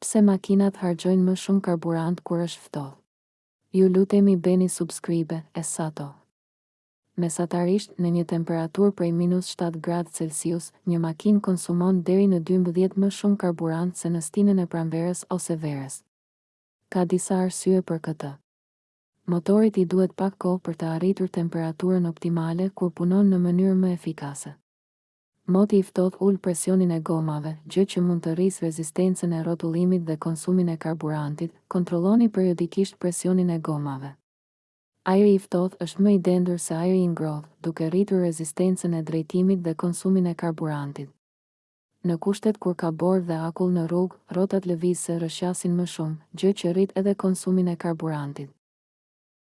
Pse makinat harxhojnë më shumë karburant kur është ftohtë? Ju lutemi bëni subscribe e sato. Mesatarisht, në një temperaturë prej minus shtatë gradë celsius, një makinë konsumon deri në dymbëdhjetë më shumë karburant se në stinën e pranverës ose verës. Ka disa arsye për këtë. Motorit i duhet pak kohë për të arritur temperaturën optimale kur punon në mënyrë më efikase. Moti i ftohtë ul presionin e gomave, gjë që mund të rrisë rezistencën e rrotullimit dhe konsumin e karburantit, kontrolloni periodikisht presionin e gomave. Ajri i ftohtë është më i dendur se ajri i ngrohtë, duke rritur rezistencën e drejtimit dhe konsumin e karburantit. Në kushtet kur ka borë dhe akull në rrugë, rrotat lëvizëse rrëshqasin më shumë, gjë që rrit edhe konsumin e karburantit.